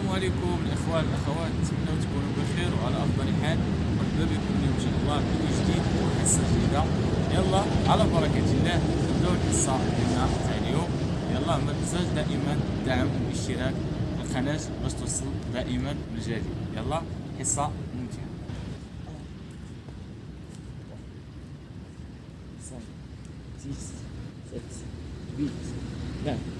السلام عليكم الاخوان الاخوات نتمنى تكونوا بخير وعلى افضل حال مرحبا بكم اليوم ان شاء الله فيديو جديد وحصه جديده يلا على بركه الله نبداو الحصه ديالنا تاع اليوم يلا ما تنساش دائما الدعم والاشتراك القناه باش توصل دائما بالجديد يلا حصه ممتعه